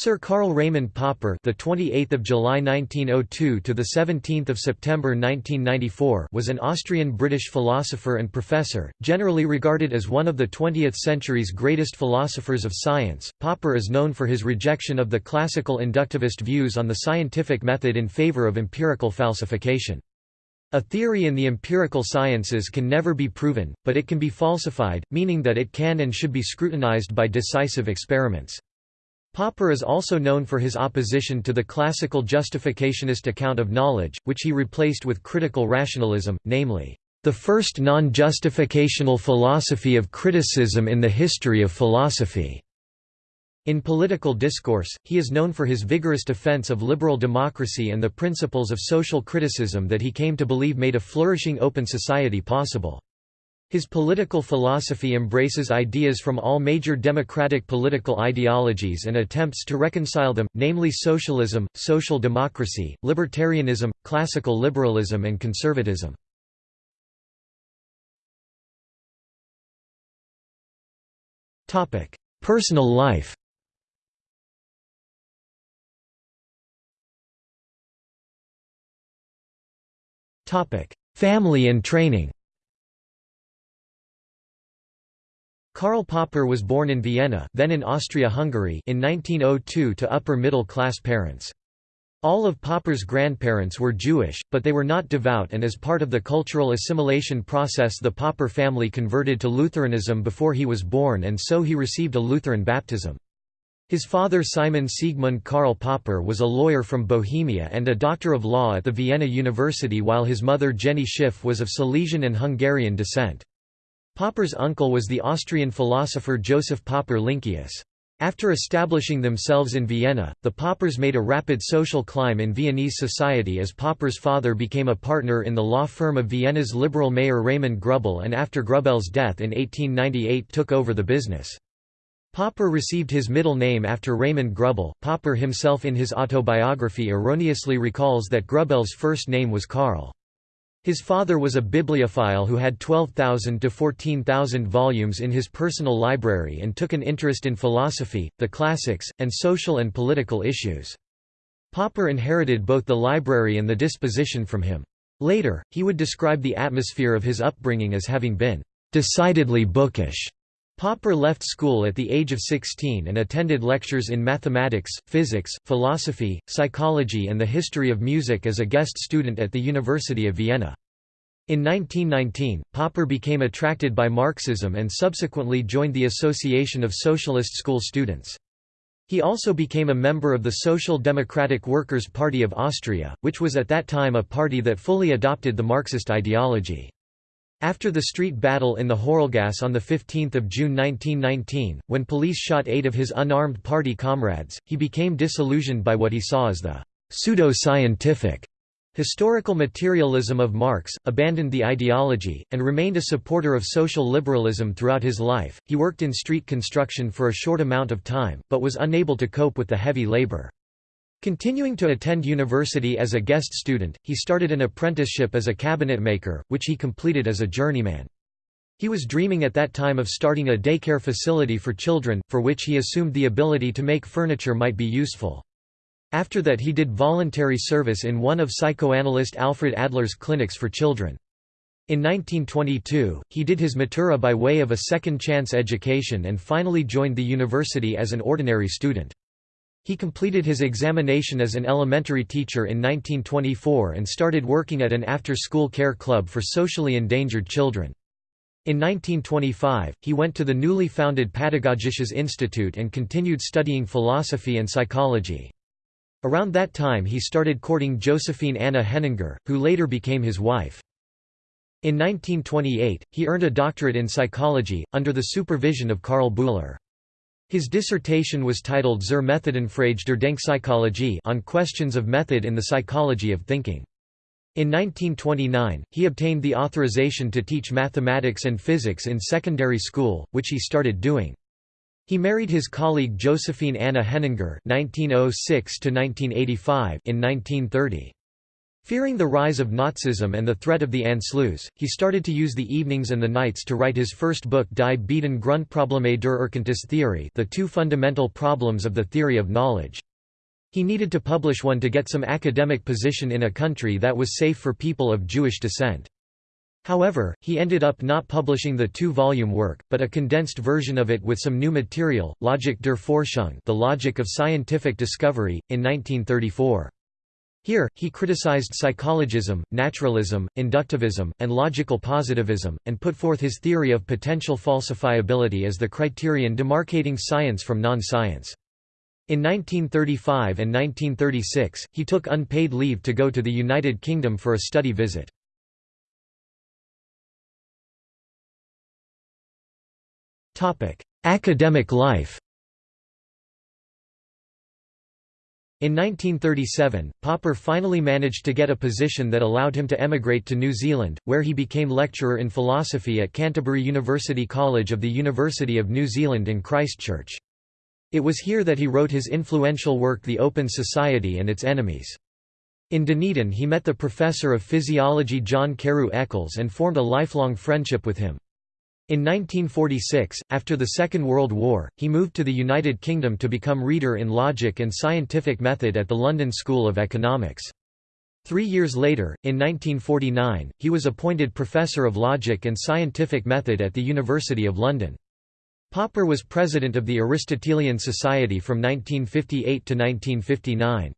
Sir Karl Raimund Popper, the 28th of July 1902 to the 17th of September 1994, was an Austrian-British philosopher and professor, generally regarded as one of the 20th century's greatest philosophers of science. Popper is known for his rejection of the classical inductivist views on the scientific method in favor of empirical falsification. A theory in the empirical sciences can never be proven, but it can be falsified, meaning that it can and should be scrutinized by decisive experiments. Popper is also known for his opposition to the classical justificationist account of knowledge, which he replaced with critical rationalism, namely, "...the first non-justificational philosophy of criticism in the history of philosophy." In political discourse, he is known for his vigorous defense of liberal democracy and the principles of social criticism that he came to believe made a flourishing open society possible. His political philosophy embraces ideas from all major democratic political ideologies and attempts to reconcile them, namely socialism, social democracy, libertarianism, classical liberalism and conservatism. Personal life Family and training Karl Popper was born in Vienna then in Austria-Hungary in 1902 to upper-middle-class parents. All of Popper's grandparents were Jewish, but they were not devout and as part of the cultural assimilation process the Popper family converted to Lutheranism before he was born and so he received a Lutheran baptism. His father Simon Siegmund Karl Popper was a lawyer from Bohemia and a doctor of law at the Vienna University while his mother Jenny Schiff was of Silesian and Hungarian descent. Popper's uncle was the Austrian philosopher Joseph Popper Lynkeus. After establishing themselves in Vienna, the Poppers made a rapid social climb in Viennese society as Popper's father became a partner in the law firm of Vienna's liberal mayor Raimund Grübl and after Grübl's death in 1898 took over the business. Popper received his middle name after Raimund Grübl. Popper himself in his autobiography erroneously recalls that Grübl's first name was Karl. His father was a bibliophile who had 12,000 to 14,000 volumes in his personal library and took an interest in philosophy, the classics, and social and political issues. Popper inherited both the library and the disposition from him. Later, he would describe the atmosphere of his upbringing as having been decidedly bookish. Popper left school at the age of 16 and attended lectures in mathematics, physics, philosophy, psychology and the history of music as a guest student at the University of Vienna. In 1919, Popper became attracted by Marxism and subsequently joined the Association of Socialist School Students. He also became a member of the Social Democratic Workers' Party of Austria, which was at that time a party that fully adopted the Marxist ideology. After the street battle in the Hörlgasse on 15 June 1919, when police shot eight of his unarmed party comrades, he became disillusioned by what he saw as the pseudo-scientific historical materialism of Marx, abandoned the ideology, and remained a supporter of social liberalism throughout his life. He worked in street construction for a short amount of time, but was unable to cope with the heavy labor. Continuing to attend university as a guest student, he started an apprenticeship as a cabinetmaker, which he completed as a journeyman. He was dreaming at that time of starting a daycare facility for children, for which he assumed the ability to make furniture might be useful. After that he did voluntary service in one of psychoanalyst Alfred Adler's clinics for children. In 1922, he did his matura by way of a second-chance education and finally joined the university as an ordinary student. He completed his examination as an elementary teacher in 1924 and started working at an after-school care club for socially endangered children. In 1925, he went to the newly founded Pädagogisches Institut and continued studying philosophy and psychology. Around that time he started courting Josephine Anna Henninger, who later became his wife. In 1928, he earned a doctorate in psychology, under the supervision of Karl Bühler. His dissertation was titled Zur Methodenfrage der Denkpsychologie on questions of method in the psychology of thinking. In 1929, he obtained the authorization to teach mathematics and physics in secondary school, which he started doing. He married his colleague Josephine Anna Henninger (1906–1985) in 1930. Fearing the rise of Nazism and the threat of the Anschluss, he started to use the evenings and the nights to write his first book Die beiden Grundprobleme der Erkenntnistheorie the two fundamental problems of the theory of knowledge. He needed to publish one to get some academic position in a country that was safe for people of Jewish descent. However, he ended up not publishing the two-volume work, but a condensed version of it with some new material, Logik der Forschung the logic of scientific discovery, in 1934. Here, he criticized psychologism, naturalism, inductivism, and logical positivism, and put forth his theory of potential falsifiability as the criterion demarcating science from non-science. In 1935 and 1936, he took unpaid leave to go to the United Kingdom for a study visit. Academic life In 1937, Popper finally managed to get a position that allowed him to emigrate to New Zealand, where he became lecturer in philosophy at Canterbury University College of the University of New Zealand in Christchurch. It was here that he wrote his influential work The Open Society and Its Enemies. In Dunedin he met the professor of physiology John Carew Eccles and formed a lifelong friendship with him. In 1946, after the Second World War, he moved to the United Kingdom to become Reader in Logic and Scientific Method at the London School of Economics. Three years later, in 1949, he was appointed Professor of Logic and Scientific Method at the University of London. Popper was president of the Aristotelian Society from 1958 to 1959.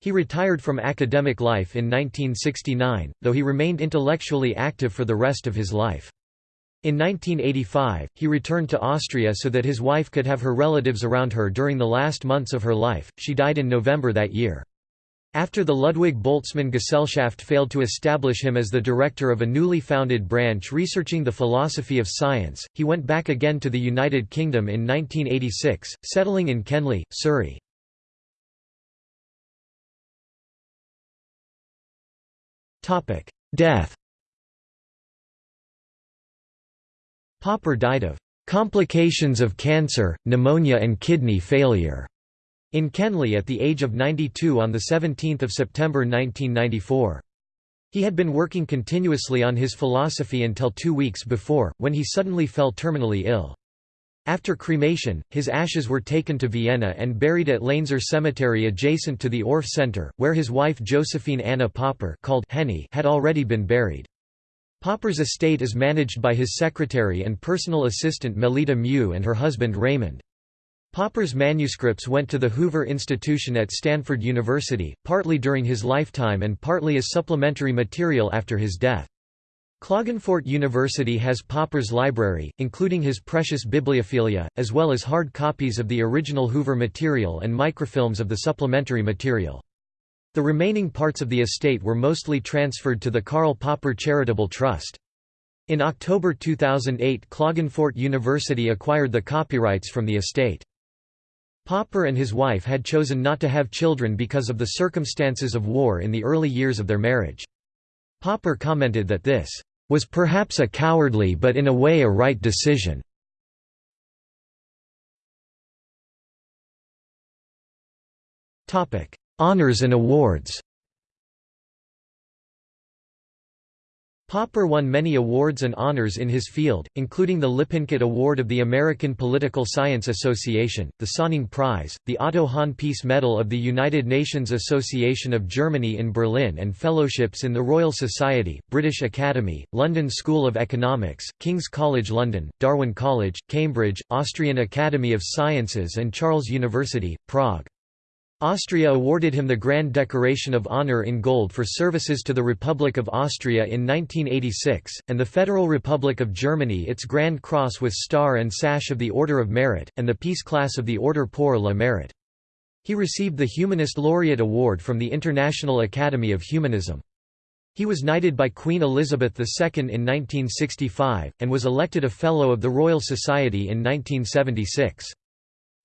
He retired from academic life in 1969, though he remained intellectually active for the rest of his life. In 1985, he returned to Austria so that his wife could have her relatives around her during the last months of her life. She died in November that year. After the Ludwig Boltzmann Gesellschaft failed to establish him as the director of a newly founded branch researching the philosophy of science, he went back again to the United Kingdom in 1986, settling in Kenley, Surrey. Death Popper died of complications of cancer, pneumonia and kidney failure in Kenley at the age of 92 on 17 September 1994. He had been working continuously on his philosophy until two weeks before, when he suddenly fell terminally ill. After cremation, his ashes were taken to Vienna and buried at Lainzer Cemetery adjacent to the ORF Center, where his wife Josephine Anna Popper called Henny had already been buried. Popper's estate is managed by his secretary and personal assistant Melita Mew and her husband Raymond. Popper's manuscripts went to the Hoover Institution at Stanford University, partly during his lifetime and partly as supplementary material after his death. Klagenfurt University has Popper's library, including his precious bibliophilia, as well as hard copies of the original Hoover material and microfilms of the supplementary material. The remaining parts of the estate were mostly transferred to the Karl Popper Charitable Trust. In October 2008 Klagenfurt University acquired the copyrights from the estate. Popper and his wife had chosen not to have children because of the circumstances of war in the early years of their marriage. Popper commented that this was perhaps a cowardly but in a way a right decision. Honours and awards Popper won many awards and honors in his field, including the Lippincott Award of the American Political Science Association, the Sonning Prize, the Otto Hahn Peace Medal of the United Nations Association of Germany in Berlin and fellowships in the Royal Society, British Academy, London School of Economics, King's College London, Darwin College, Cambridge, Austrian Academy of Sciences and Charles University, Prague. Austria awarded him the Grand Decoration of Honor in Gold for services to the Republic of Austria in 1986, and the Federal Republic of Germany its Grand Cross with Star and Sash of the Order of Merit, and the Peace Class of the Order pour le Mérite. He received the Humanist Laureate Award from the International Academy of Humanism. He was knighted by Queen Elizabeth II in 1965, and was elected a Fellow of the Royal Society in 1976.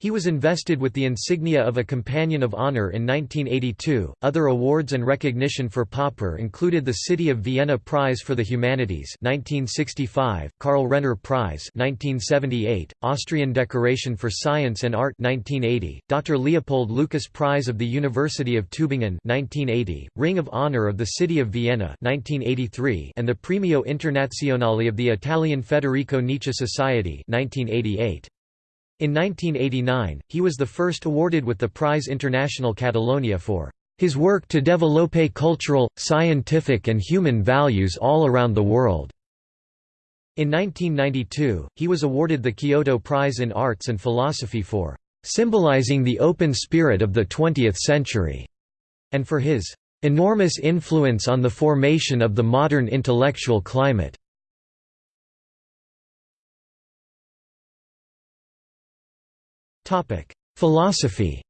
He was invested with the insignia of a Companion of Honor in 1982. Other awards and recognition for Popper included the City of Vienna Prize for the Humanities (1965), Karl Renner Prize (1978), Austrian Decoration for Science and Art (1980), Dr. Leopold Lucas Prize of the University of Tübingen (1980), Ring of Honor of the City of Vienna (1983), and the Premio Internazionale of the Italian Federico Nietzsche Society (1988). In 1989, he was the first awarded with the Prize International Catalonia for his work to développer cultural, scientific and human values all around the world. In 1992, he was awarded the Kyoto Prize in Arts and Philosophy for symbolizing the open spirit of the 20th century, and for his enormous influence on the formation of the modern intellectual climate. Philosophy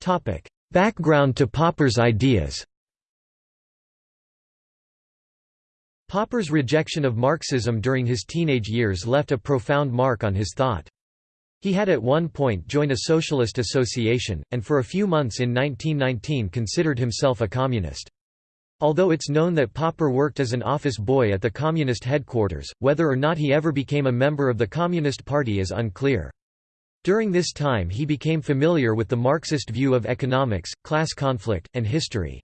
Topic: Background to Popper's ideas Popper's rejection of Marxism during his teenage years left a profound mark on his thought. He had at one point joined a socialist association, and for a few months in 1919 considered himself a communist. Although it's known that Popper worked as an office boy at the Communist headquarters, whether or not he ever became a member of the Communist Party is unclear. During this time he became familiar with the Marxist view of economics, class conflict, and history.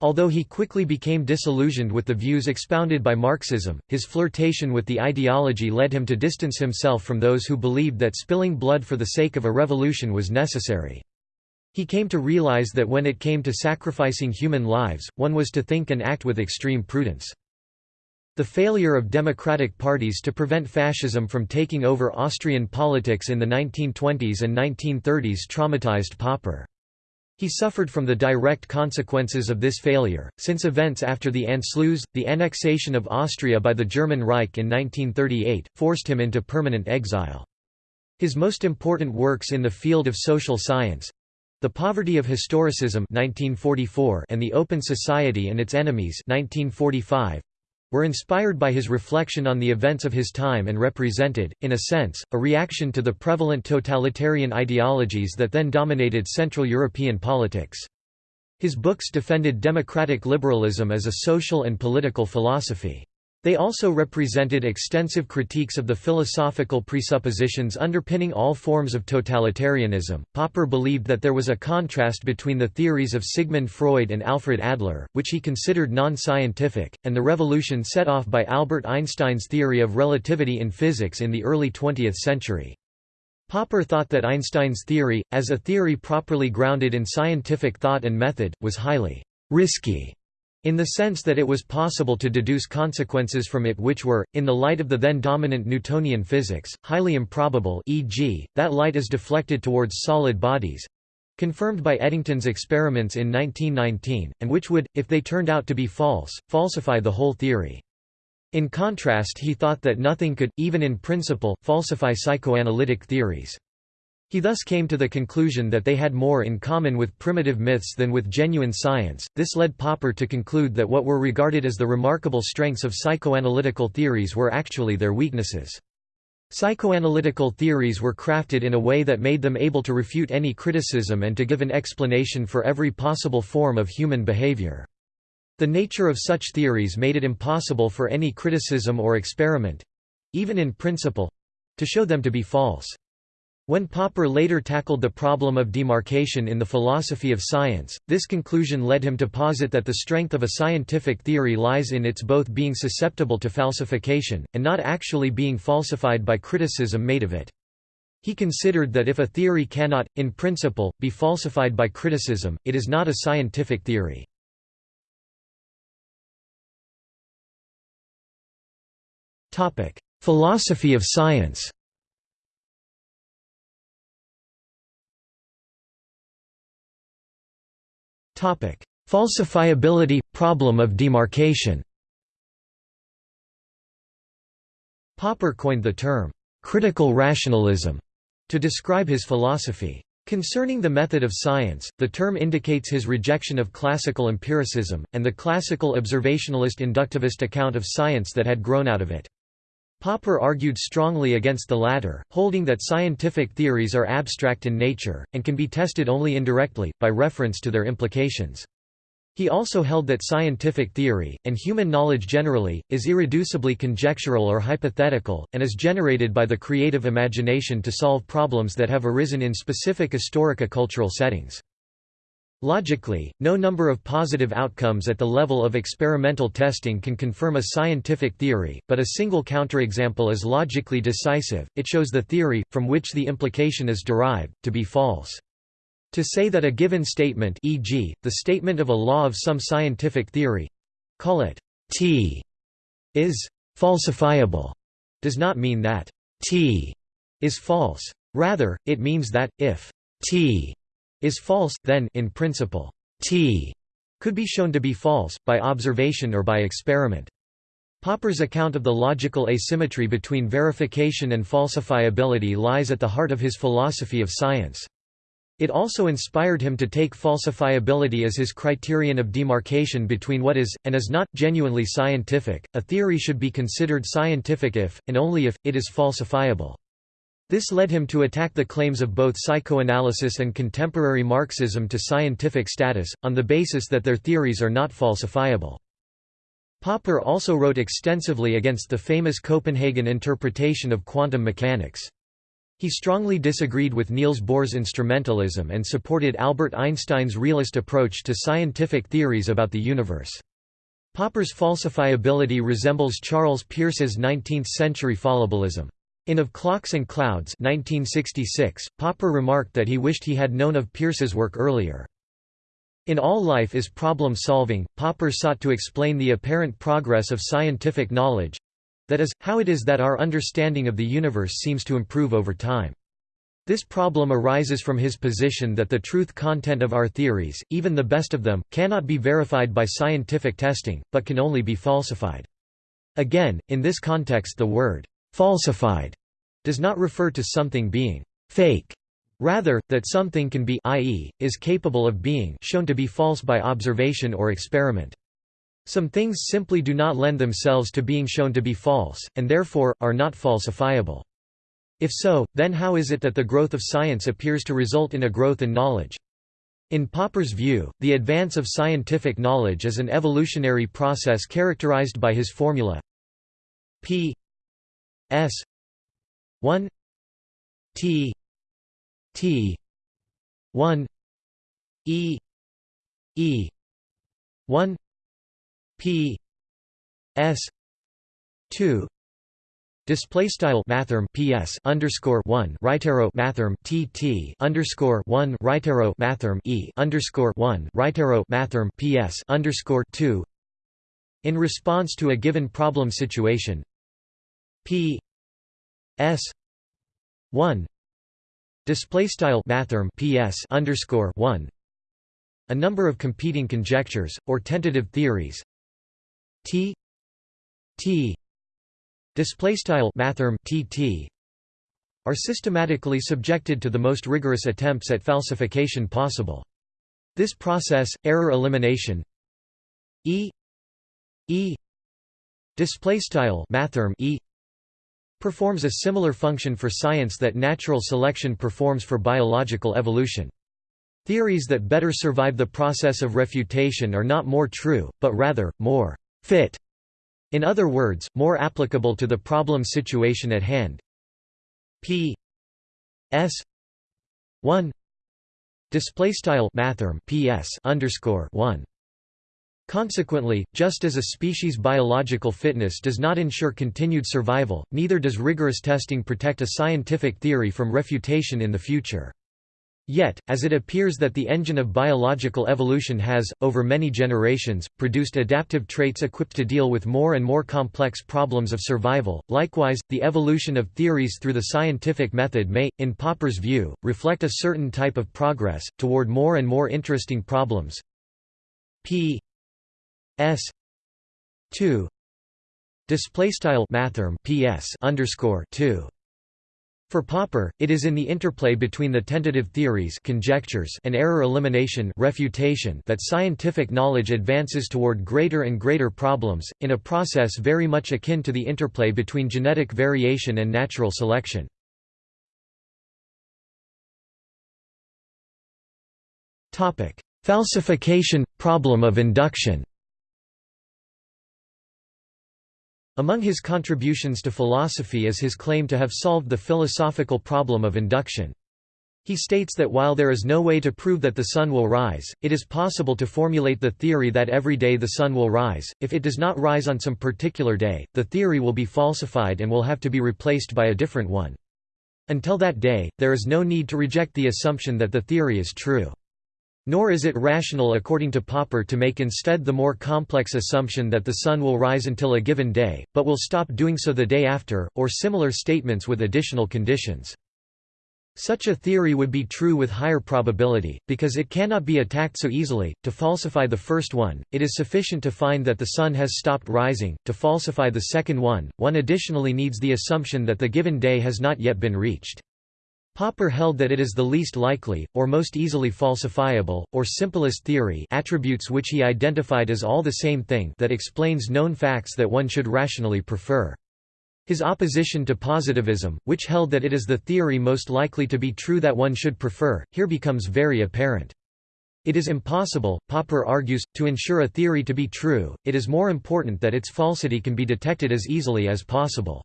Although he quickly became disillusioned with the views expounded by Marxism, his flirtation with the ideology led him to distance himself from those who believed that spilling blood for the sake of a revolution was necessary. He came to realize that when it came to sacrificing human lives, one was to think and act with extreme prudence. The failure of democratic parties to prevent fascism from taking over Austrian politics in the 1920s and 1930s traumatized Popper. He suffered from the direct consequences of this failure, since events after the Anschluss, the annexation of Austria by the German Reich in 1938, forced him into permanent exile. His most important works in the field of social science, the Poverty of Historicism 1944 and The Open Society and Its Enemies 1945 were inspired by his reflection on the events of his time and represented, in a sense, a reaction to the prevalent totalitarian ideologies that then dominated Central European politics. His books defended democratic liberalism as a social and political philosophy. They also represented extensive critiques of the philosophical presuppositions underpinning all forms of totalitarianism. Popper believed that there was a contrast between the theories of Sigmund Freud and Alfred Adler, which he considered non scientific, and the revolution set off by Albert Einstein's theory of relativity in physics in the early 20th century. Popper thought that Einstein's theory, as a theory properly grounded in scientific thought and method, was highly risky in the sense that it was possible to deduce consequences from it which were, in the light of the then dominant Newtonian physics, highly improbable e.g., that light is deflected towards solid bodies—confirmed by Eddington's experiments in 1919, and which would, if they turned out to be false, falsify the whole theory. In contrast he thought that nothing could, even in principle, falsify psychoanalytic theories. He thus came to the conclusion that they had more in common with primitive myths than with genuine science. This led Popper to conclude that what were regarded as the remarkable strengths of psychoanalytical theories were actually their weaknesses. Psychoanalytical theories were crafted in a way that made them able to refute any criticism and to give an explanation for every possible form of human behavior. The nature of such theories made it impossible for any criticism or experiment—even in principle—to show them to be false. When Popper later tackled the problem of demarcation in the philosophy of science, this conclusion led him to posit that the strength of a scientific theory lies in its both being susceptible to falsification, and not actually being falsified by criticism made of it. He considered that if a theory cannot, in principle, be falsified by criticism, it is not a scientific theory. Philosophy of science Falsifiability problem of demarcation. Popper coined the term critical rationalism to describe his philosophy. Concerning the method of science, the term indicates his rejection of classical empiricism, and the classical observationalist inductivist account of science that had grown out of it. Popper argued strongly against the latter, holding that scientific theories are abstract in nature, and can be tested only indirectly, by reference to their implications. He also held that scientific theory, and human knowledge generally, is irreducibly conjectural or hypothetical, and is generated by the creative imagination to solve problems that have arisen in specific historico-cultural settings. Logically, no number of positive outcomes at the level of experimental testing can confirm a scientific theory, but a single counterexample is logically decisive, it shows the theory, from which the implication is derived, to be false. To say that a given statement e.g., the statement of a law of some scientific theory—call it T is falsifiable, does not mean that T is false. Rather, it means that, if T is false, then in principle, T could be shown to be false, by observation or by experiment. Popper's account of the logical asymmetry between verification and falsifiability lies at the heart of his philosophy of science. It also inspired him to take falsifiability as his criterion of demarcation between what is, and is not, genuinely scientific. A theory should be considered scientific if, and only if, it is falsifiable. This led him to attack the claims of both psychoanalysis and contemporary Marxism to scientific status, on the basis that their theories are not falsifiable. Popper also wrote extensively against the famous Copenhagen interpretation of quantum mechanics. He strongly disagreed with Niels Bohr's instrumentalism and supported Albert Einstein's realist approach to scientific theories about the universe. Popper's falsifiability resembles Charles Peirce's 19th-century fallibilism. In Of Clocks and Clouds 1966, Popper remarked that he wished he had known of Peirce's work earlier. In All Life is Problem Solving, Popper sought to explain the apparent progress of scientific knowledge, that is, how it is that our understanding of the universe seems to improve over time. This problem arises from his position that the truth content of our theories, even the best of them, cannot be verified by scientific testing, but can only be falsified. Again, in this context the word, «falsified» does not refer to something being «fake», rather, that something can be i.e., is capable of being shown to be false by observation or experiment. Some things simply do not lend themselves to being shown to be false, and therefore, are not falsifiable. If so, then how is it that the growth of science appears to result in a growth in knowledge? In Popper's view, the advance of scientific knowledge is an evolutionary process characterized by his formula p s 1 t t 1 e e 1 P S two Display style mathrm PS underscore one right arrow mathrm TT underscore one right arrow mathrm E underscore one right arrow mathrm PS underscore two in response to a given problem situation P S one display style mathrm PS underscore one a number of competing conjectures or tentative theories T T display style mathrm TT are systematically subjected to the most rigorous attempts at falsification possible. This process, error elimination E E display style mathrm E performs a similar function for science that natural selection performs for biological evolution. Theories that better survive the process of refutation are not more true, but rather, more fit, in other words, more applicable to the problem situation at hand. P S one display style mathrm PS underscore one. Consequently, just as a species' biological fitness does not ensure continued survival, neither does rigorous testing protect a scientific theory from refutation in the future. Yet, as it appears that the engine of biological evolution has, over many generations, produced adaptive traits equipped to deal with more and more complex problems of survival, likewise, the evolution of theories through the scientific method may, in Popper's view, reflect a certain type of progress, toward more and more interesting problems. P S 2 display style mathrm PS underscore 2 For Popper, it is in the interplay between the tentative theories conjectures and error elimination refutation that scientific knowledge advances toward greater and greater problems, in a process very much akin to the interplay between genetic variation and natural selection. Falsification – problem of induction Among his contributions to philosophy is his claim to have solved the philosophical problem of induction. He states that while there is no way to prove that the sun will rise, it is possible to formulate the theory that every day the sun will rise. If it does not rise on some particular day, the theory will be falsified and will have to be replaced by a different one. Until that day, there is no need to reject the assumption that the theory is true. Nor is it rational according to Popper to make instead the more complex assumption that the sun will rise until a given day, but will stop doing so the day after, or similar statements with additional conditions. Such a theory would be true with higher probability, because it cannot be attacked so easily. To falsify the first one, it is sufficient to find that the sun has stopped rising. To falsify the second one, one additionally needs the assumption that the given day has not yet been reached. Popper held that it is the least likely, or most easily falsifiable, or simplest theory attributes which he identified as all the same thing that explains known facts that one should rationally prefer. His opposition to positivism, which held that it is the theory most likely to be true that one should prefer, here becomes very apparent. It is impossible, Popper argues, to ensure a theory to be true, it is more important that its falsity can be detected as easily as possible.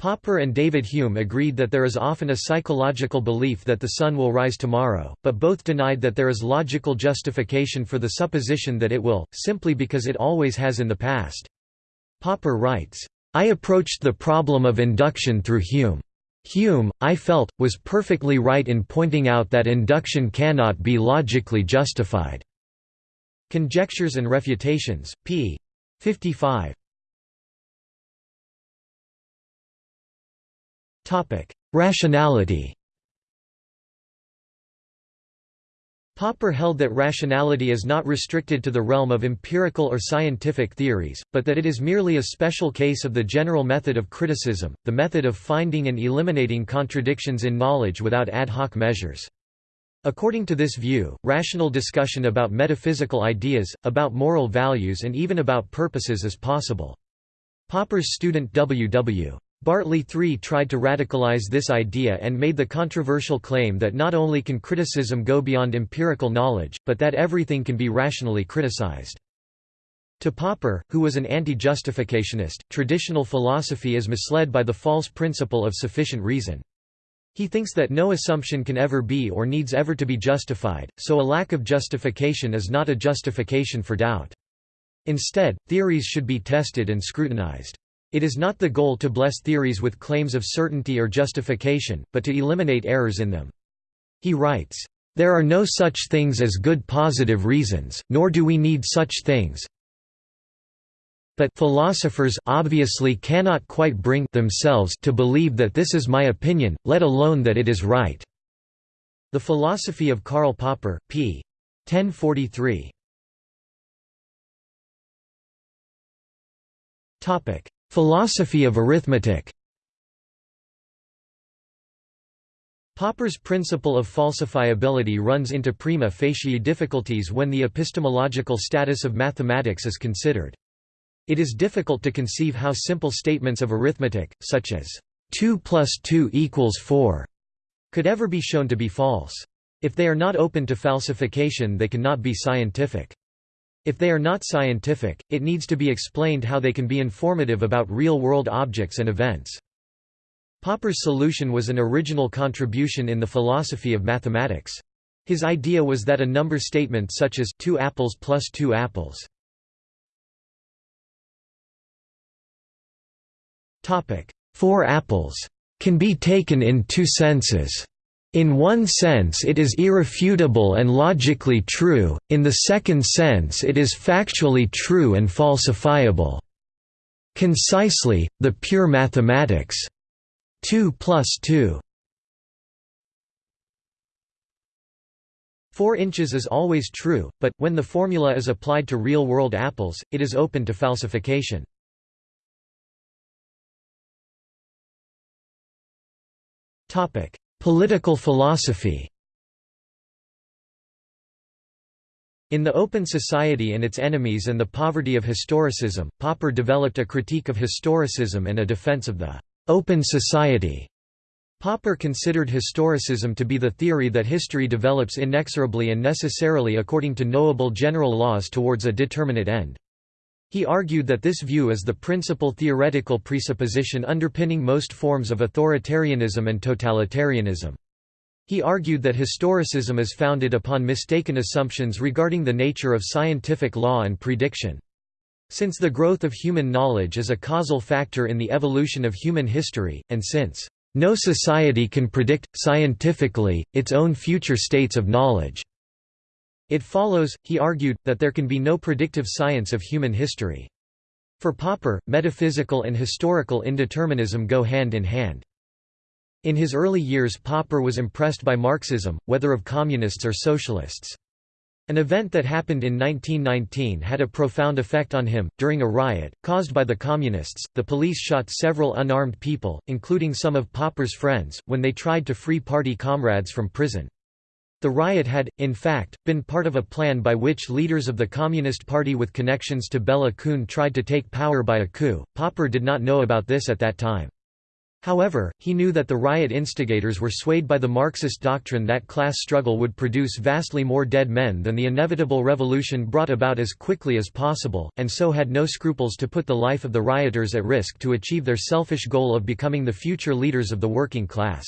Popper and David Hume agreed that there is often a psychological belief that the sun will rise tomorrow, but both denied that there is logical justification for the supposition that it will, simply because it always has in the past. Popper writes, I approached the problem of induction through Hume. Hume, I felt, was perfectly right in pointing out that induction cannot be logically justified." Conjectures and Refutations, p. 55. Rationality Popper held that rationality is not restricted to the realm of empirical or scientific theories, but that it is merely a special case of the general method of criticism, the method of finding and eliminating contradictions in knowledge without ad hoc measures. According to this view, rational discussion about metaphysical ideas, about moral values and even about purposes is possible. Popper's student W. W. Bartley III tried to radicalize this idea and made the controversial claim that not only can criticism go beyond empirical knowledge, but that everything can be rationally criticized. To Popper, who was an anti-justificationist, traditional philosophy is misled by the false principle of sufficient reason. He thinks that no assumption can ever be or needs ever to be justified, so a lack of justification is not a justification for doubt. Instead, theories should be tested and scrutinized. It is not the goal to bless theories with claims of certainty or justification, but to eliminate errors in them. He writes, "...there are no such things as good positive reasons, nor do we need such things but philosophers obviously cannot quite bring themselves to believe that this is my opinion, let alone that it is right." The Philosophy of Karl Popper, p. 1043. Philosophy of arithmetic Popper's principle of falsifiability runs into prima facie difficulties when the epistemological status of mathematics is considered. It is difficult to conceive how simple statements of arithmetic, such as 2 plus 2 equals 4, could ever be shown to be false. If they are not open to falsification they cannot be scientific. If they are not scientific, it needs to be explained how they can be informative about real-world objects and events. Popper's solution was an original contribution in the philosophy of mathematics. His idea was that a number statement such as 2 apples plus 2 apples 4 apples can be taken in two senses. In one sense it is irrefutable and logically true, in the second sense it is factually true and falsifiable. Concisely, the pure mathematics 2 plus 2 4 inches is always true, but, when the formula is applied to real-world apples, it is open to falsification. Political philosophy In The Open Society and Its Enemies and the Poverty of Historicism, Popper developed a critique of historicism and a defense of the «open society». Popper considered historicism to be the theory that history develops inexorably and necessarily according to knowable general laws towards a determinate end. He argued that this view is the principal theoretical presupposition underpinning most forms of authoritarianism and totalitarianism. He argued that historicism is founded upon mistaken assumptions regarding the nature of scientific law and prediction. Since the growth of human knowledge is a causal factor in the evolution of human history, and since no society can predict, scientifically, its own future states of knowledge. It follows, he argued, that there can be no predictive science of human history. For Popper, metaphysical and historical indeterminism go hand in hand. In his early years Popper was impressed by Marxism, whether of communists or socialists. An event that happened in 1919 had a profound effect on him. During a riot, caused by the Communists, the police shot several unarmed people, including some of Popper's friends, when they tried to free party comrades from prison. The riot had, in fact, been part of a plan by which leaders of the Communist Party with connections to Bela Kun tried to take power by a coup. Popper did not know about this at that time. However, he knew that the riot instigators were swayed by the Marxist doctrine that class struggle would produce vastly more dead men than the inevitable revolution brought about as quickly as possible, and so had no scruples to put the life of the rioters at risk to achieve their selfish goal of becoming the future leaders of the working class.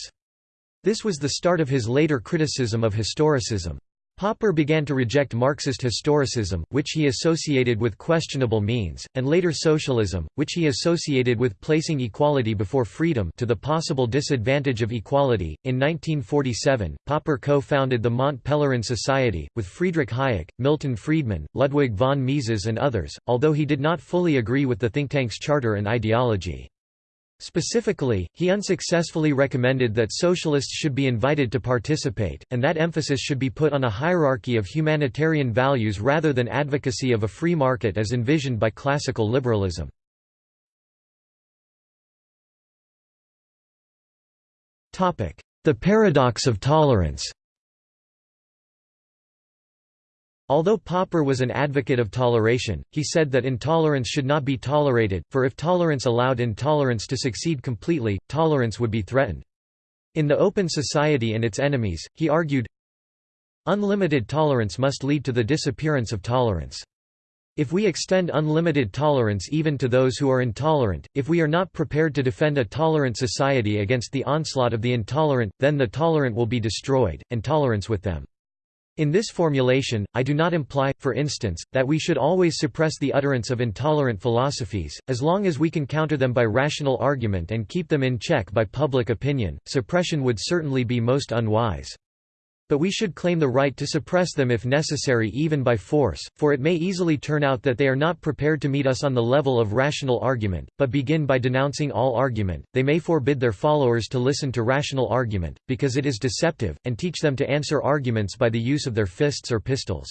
This was the start of his later criticism of historicism. Popper began to reject Marxist historicism, which he associated with questionable means, and later socialism, which he associated with placing equality before freedom to the possible disadvantage of equality. In 1947, Popper co-founded the Mont Pelerin Society, with Friedrich Hayek, Milton Friedman, Ludwig von Mises and others, although he did not fully agree with the think tank's charter and ideology. Specifically, he unsuccessfully recommended that socialists should be invited to participate, and that emphasis should be put on a hierarchy of humanitarian values rather than advocacy of a free market as envisioned by classical liberalism. The paradox of tolerance Although Popper was an advocate of toleration, he said that intolerance should not be tolerated, for if tolerance allowed intolerance to succeed completely, tolerance would be threatened. In The Open Society and Its Enemies, he argued, Unlimited tolerance must lead to the disappearance of tolerance. If we extend unlimited tolerance even to those who are intolerant, if we are not prepared to defend a tolerant society against the onslaught of the intolerant, then the tolerant will be destroyed, and tolerance with them. In this formulation, I do not imply, for instance, that we should always suppress the utterance of intolerant philosophies, as long as we can counter them by rational argument and keep them in check by public opinion, suppression would certainly be most unwise. But we should claim the right to suppress them if necessary even by force, for it may easily turn out that they are not prepared to meet us on the level of rational argument, but begin by denouncing all argument. They may forbid their followers to listen to rational argument, because it is deceptive, and teach them to answer arguments by the use of their fists or pistols.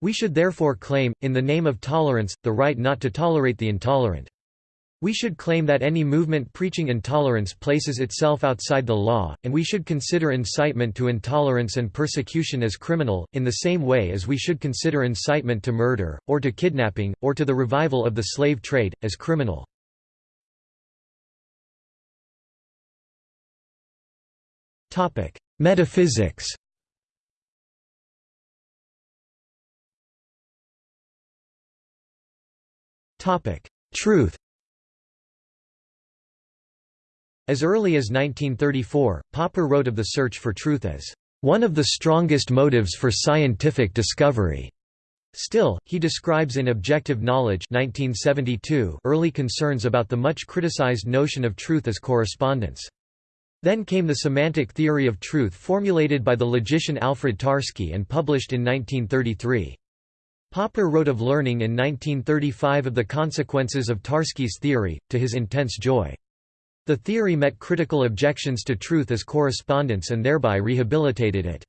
We should therefore claim, in the name of tolerance, the right not to tolerate the intolerant. We should claim that any movement preaching intolerance places itself outside the law, and we should consider incitement to intolerance and persecution as criminal, in the same way as we should consider incitement to murder, or to kidnapping, or to the revival of the slave trade, as criminal. Metaphysics Truth As early as 1934, Popper wrote of the search for truth as one of the strongest motives for scientific discovery. Still, he describes in Objective Knowledge 1972 early concerns about the much criticized notion of truth as correspondence. Then came the semantic theory of truth formulated by the logician Alfred Tarski and published in 1933. Popper wrote of learning in 1935 of the consequences of Tarski's theory, to his intense joy. The theory met critical objections to truth as correspondence and thereby rehabilitated it.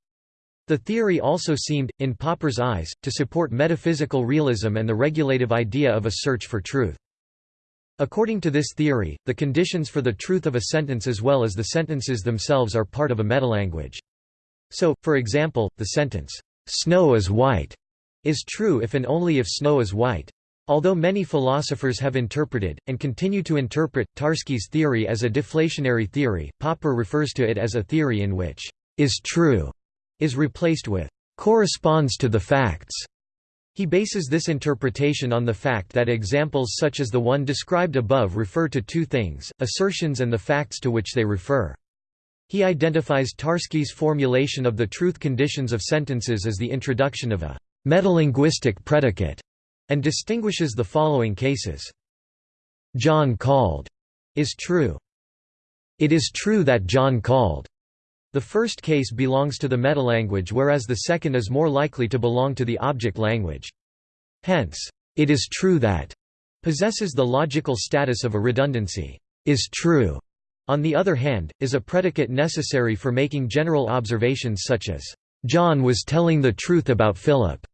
The theory also seemed, in Popper's eyes, to support metaphysical realism and the regulative idea of a search for truth. According to this theory, the conditions for the truth of a sentence as well as the sentences themselves are part of a metalanguage. So, for example, the sentence, "'Snow is white' is true if and only if snow is white. Although many philosophers have interpreted, and continue to interpret, Tarski's theory as a deflationary theory, Popper refers to it as a theory in which "'is true' is replaced with "'corresponds to the facts' He bases this interpretation on the fact that examples such as the one described above refer to two things, assertions and the facts to which they refer. He identifies Tarski's formulation of the truth conditions of sentences as the introduction of a metalinguistic predicate, and distinguishes the following cases. John called is true. It is true that John called. The first case belongs to the metalanguage whereas the second is more likely to belong to the object language. Hence, it is true that possesses the logical status of a redundancy. Is true, on the other hand, is a predicate necessary for making general observations such as, John was telling the truth about Philip.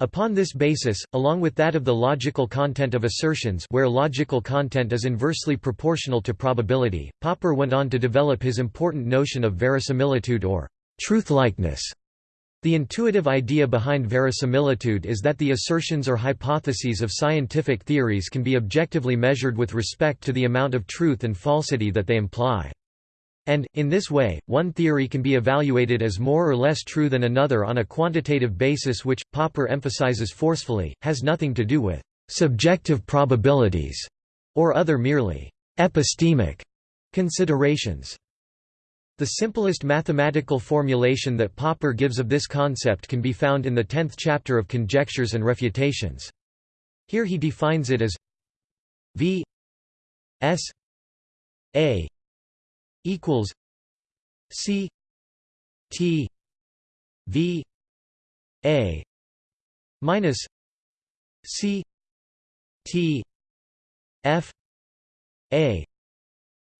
Upon this basis, along with that of the logical content of assertions where logical content is inversely proportional to probability, Popper went on to develop his important notion of verisimilitude or truth-likeness. The intuitive idea behind verisimilitude is that the assertions or hypotheses of scientific theories can be objectively measured with respect to the amount of truth and falsity that they imply. And, in this way, one theory can be evaluated as more or less true than another on a quantitative basis which, Popper emphasizes forcefully, has nothing to do with «subjective probabilities» or other merely «epistemic» considerations. The simplest mathematical formulation that Popper gives of this concept can be found in the tenth chapter of Conjectures and Refutations. Here he defines it as v s a equals C T V A minus C T F A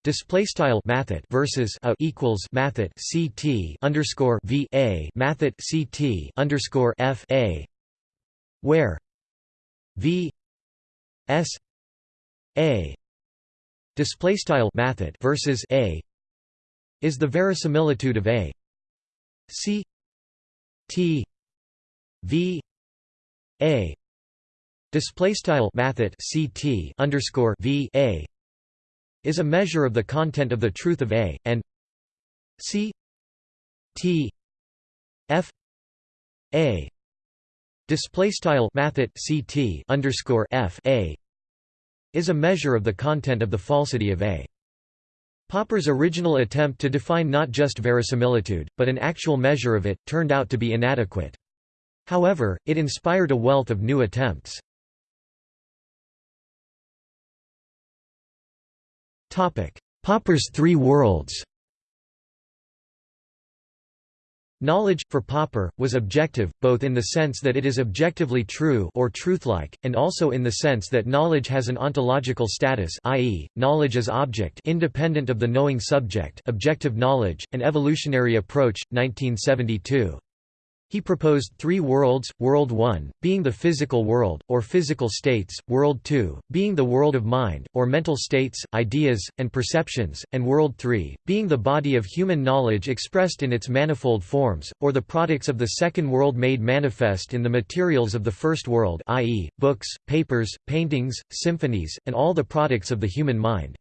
Display style mathet versus a equals mathet ct underscore v a mathet ct underscore f a, where v s a display style mathet versus a is the verisimilitude of a. C t v a. Display style mathet ct underscore v a is a measure of the content of the truth of a and c t f a. Display style mathet ct underscore f a is a measure of the content of the falsity of a Popper's original attempt to define not just verisimilitude, but an actual measure of it, turned out to be inadequate. However, it inspired a wealth of new attempts. Popper's three worlds Knowledge, for Popper, was objective, both in the sense that it is objectively true or truthlike, and also in the sense that knowledge has an ontological status i.e., knowledge as object independent of the knowing subject objective knowledge, an evolutionary approach, 1972. He proposed three worlds, World 1, being the physical world, or physical states, World 2, being the world of mind, or mental states, ideas, and perceptions, and World 3, being the body of human knowledge expressed in its manifold forms, or the products of the second world made manifest in the materials of the first world i.e., books, papers, paintings, symphonies, and all the products of the human mind.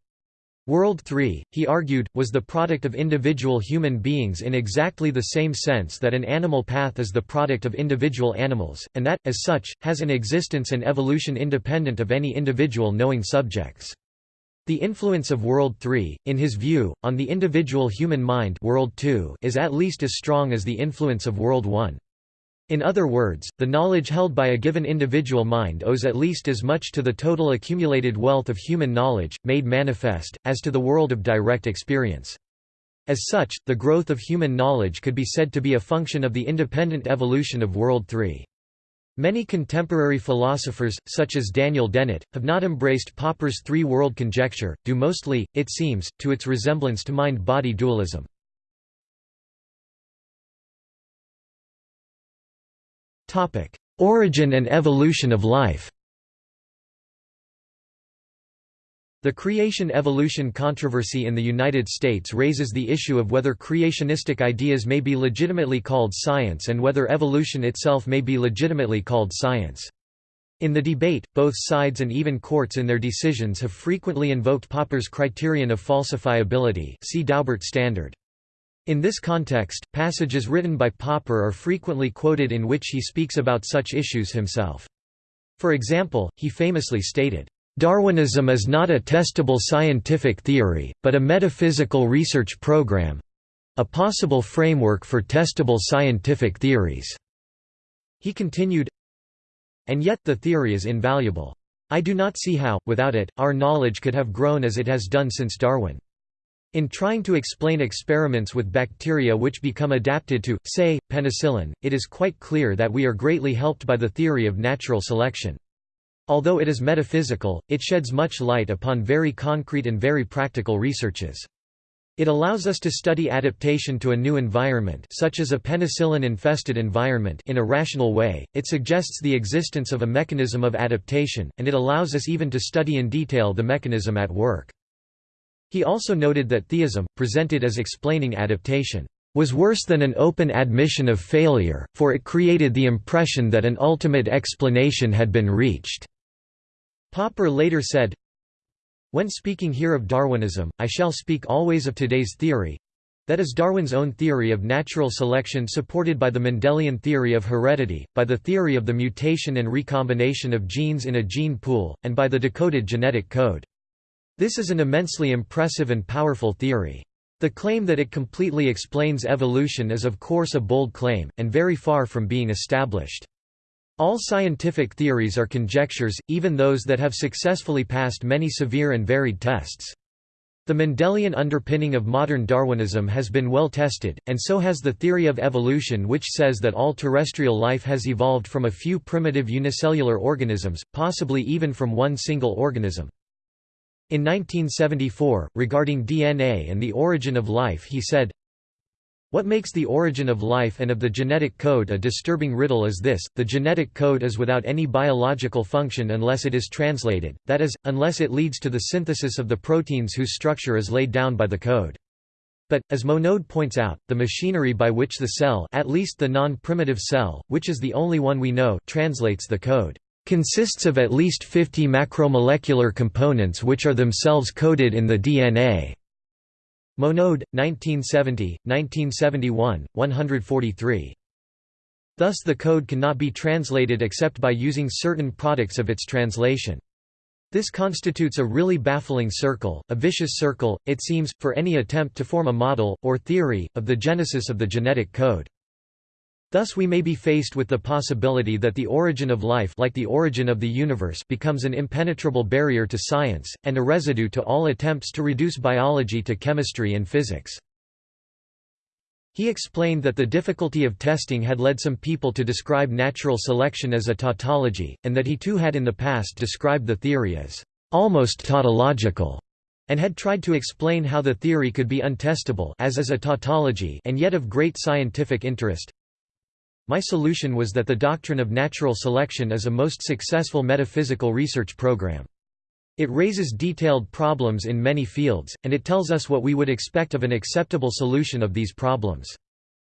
World 3, he argued, was the product of individual human beings in exactly the same sense that an animal path is the product of individual animals, and that, as such, has an existence and evolution independent of any individual knowing subjects. The influence of World 3, in his view, on the individual human mind World 2 is at least as strong as the influence of World 1. In other words, the knowledge held by a given individual mind owes at least as much to the total accumulated wealth of human knowledge, made manifest, as to the world of direct experience. As such, the growth of human knowledge could be said to be a function of the independent evolution of World 3. Many contemporary philosophers, such as Daniel Dennett, have not embraced Popper's three-world conjecture, due mostly, it seems, to its resemblance to mind-body dualism. Origin and evolution of life The creation-evolution controversy in the United States raises the issue of whether creationistic ideas may be legitimately called science and whether evolution itself may be legitimately called science. In the debate, both sides and even courts in their decisions have frequently invoked Popper's criterion of falsifiability see Daubert standard. In this context, passages written by Popper are frequently quoted in which he speaks about such issues himself. For example, he famously stated, Darwinism is not a testable scientific theory, but a metaphysical research program—a possible framework for testable scientific theories." He continued, And yet the theory is invaluable. I do not see how, without it, our knowledge could have grown as it has done since Darwin. In trying to explain experiments with bacteria which become adapted to, say, penicillin, it is quite clear that we are greatly helped by the theory of natural selection. Although it is metaphysical, it sheds much light upon very concrete and very practical researches. It allows us to study adaptation to a new environment such as a penicillin-infested environment in a rational way, it suggests the existence of a mechanism of adaptation, and it allows us even to study in detail the mechanism at work. He also noted that theism, presented as explaining adaptation, was worse than an open admission of failure, for it created the impression that an ultimate explanation had been reached. Popper later said, When speaking here of Darwinism, I shall speak always of today's theory—that is Darwin's own theory of natural selection supported by the Mendelian theory of heredity, by the theory of the mutation and recombination of genes in a gene pool, and by the decoded genetic code. This is an immensely impressive and powerful theory. The claim that it completely explains evolution is of course a bold claim, and very far from being established. All scientific theories are conjectures, even those that have successfully passed many severe and varied tests. The Mendelian underpinning of modern Darwinism has been well tested, and so has the theory of evolution which says that all terrestrial life has evolved from a few primitive unicellular organisms, possibly even from one single organism. In 1974, regarding DNA and the origin of life he said, what makes the origin of life and of the genetic code a disturbing riddle is this, the genetic code is without any biological function unless it is translated, that is, unless it leads to the synthesis of the proteins whose structure is laid down by the code. But, as Monod points out, the machinery by which the cell at least the non-primitive cell, which is the only one we know translates the code, consists of at least 50 macromolecular components which are themselves coded in the DNA. Monod, 1970, 1971, 143. Thus the code cannot be translated except by using certain products of its translation. This constitutes a really baffling circle, a vicious circle, it seems, for any attempt to form a model, or theory, of the genesis of the genetic code. Thus we may be faced with the possibility that the origin of life like the origin of the universe becomes an impenetrable barrier to science, and a residue to all attempts to reduce biology to chemistry and physics. He explained that the difficulty of testing had led some people to describe natural selection as a tautology, and that he too had in the past described the theory as almost tautological and had tried to explain how the theory could be untestable as is a tautology and yet of great scientific interest. My solution was that the doctrine of natural selection is a most successful metaphysical research program. It raises detailed problems in many fields, and it tells us what we would expect of an acceptable solution of these problems.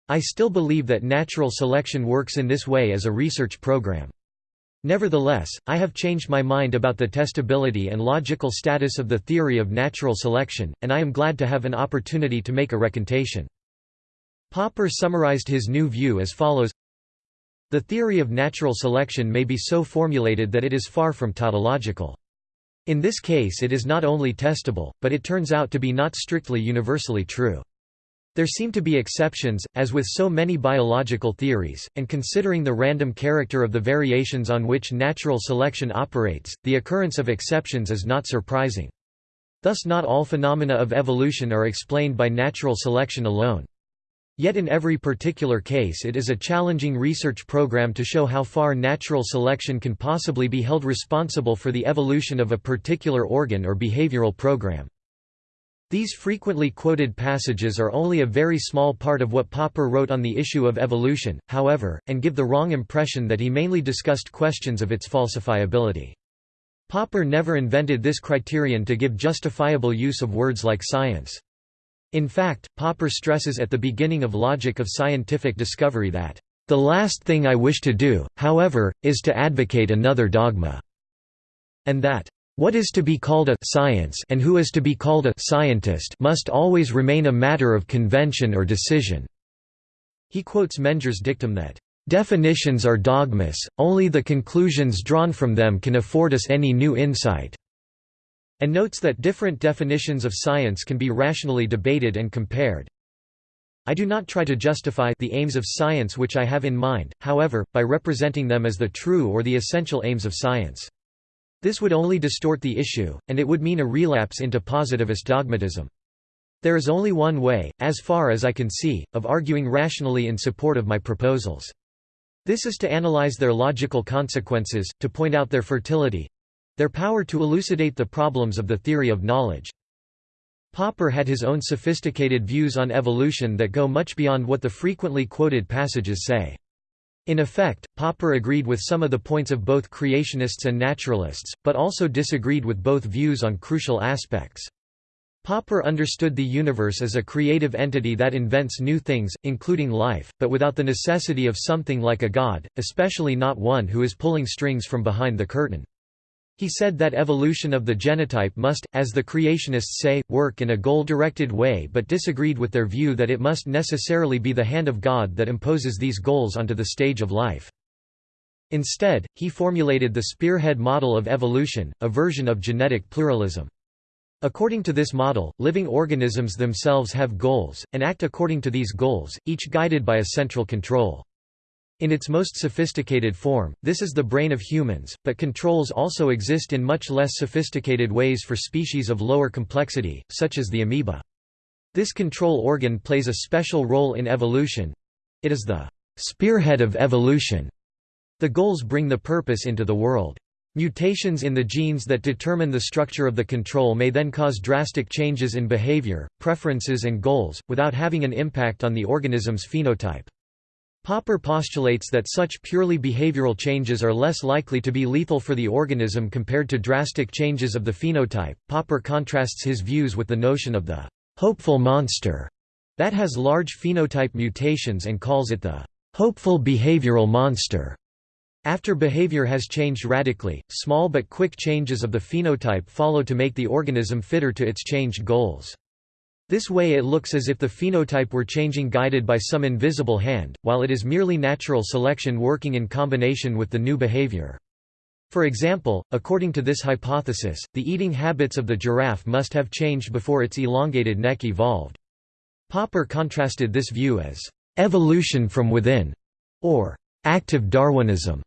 I still believe that natural selection works in this way as a research program. Nevertheless, I have changed my mind about the testability and logical status of the theory of natural selection, and I am glad to have an opportunity to make a recantation. Popper summarized his new view as follows The theory of natural selection may be so formulated that it is far from tautological. In this case it is not only testable, but it turns out to be not strictly universally true. There seem to be exceptions, as with so many biological theories, and considering the random character of the variations on which natural selection operates, the occurrence of exceptions is not surprising. Thus not all phenomena of evolution are explained by natural selection alone. Yet in every particular case it is a challenging research program to show how far natural selection can possibly be held responsible for the evolution of a particular organ or behavioral program. These frequently quoted passages are only a very small part of what Popper wrote on the issue of evolution, however, and give the wrong impression that he mainly discussed questions of its falsifiability. Popper never invented this criterion to give justifiable use of words like science. In fact, Popper stresses at the beginning of Logic of Scientific Discovery that, "...the last thing I wish to do, however, is to advocate another dogma," and that, "...what is to be called a science and who is to be called a scientist must always remain a matter of convention or decision." He quotes Menger's dictum that, Definitions are dogmas, only the conclusions drawn from them can afford us any new insight." And notes that different definitions of science can be rationally debated and compared. I do not try to justify the aims of science which I have in mind, however, by representing them as the true or the essential aims of science. This would only distort the issue, and it would mean a relapse into positivist dogmatism. There is only one way, as far as I can see, of arguing rationally in support of my proposals. This is to analyze their logical consequences, to point out their fertility—their power to elucidate the problems of the theory of knowledge. Popper had his own sophisticated views on evolution that go much beyond what the frequently quoted passages say. In effect, Popper agreed with some of the points of both creationists and naturalists, but also disagreed with both views on crucial aspects. Popper understood the universe as a creative entity that invents new things, including life, but without the necessity of something like a god, especially not one who is pulling strings from behind the curtain. He said that evolution of the genotype must, as the creationists say, work in a goal-directed way but disagreed with their view that it must necessarily be the hand of God that imposes these goals onto the stage of life. Instead, he formulated the spearhead model of evolution, a version of genetic pluralism. According to this model, living organisms themselves have goals, and act according to these goals, each guided by a central control. In its most sophisticated form, this is the brain of humans, but controls also exist in much less sophisticated ways for species of lower complexity, such as the amoeba. This control organ plays a special role in evolution. It is the spearhead of evolution. The goals bring the purpose into the world. Mutations in the genes that determine the structure of the control may then cause drastic changes in behavior, preferences and goals, without having an impact on the organism's phenotype. Popper postulates that such purely behavioral changes are less likely to be lethal for the organism compared to drastic changes of the phenotype. Popper contrasts his views with the notion of the hopeful monster that has large phenotype mutations and calls it the hopeful behavioral monster. After behavior has changed radically, small but quick changes of the phenotype follow to make the organism fitter to its changed goals. This way it looks as if the phenotype were changing guided by some invisible hand, while it is merely natural selection working in combination with the new behavior. For example, according to this hypothesis, the eating habits of the giraffe must have changed before its elongated neck evolved. Popper contrasted this view as evolution from within, or active Darwinism.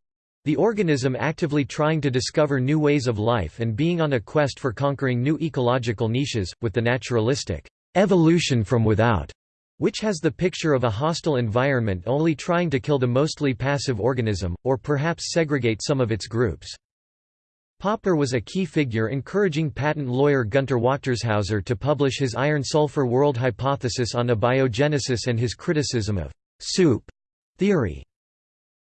The organism actively trying to discover new ways of life and being on a quest for conquering new ecological niches, with the naturalistic evolution from without, which has the picture of a hostile environment only trying to kill the mostly passive organism, or perhaps segregate some of its groups. Popper was a key figure encouraging patent lawyer Gunter Wächtershäuser to publish his iron-sulfur world hypothesis on abiogenesis and his criticism of «soup» theory.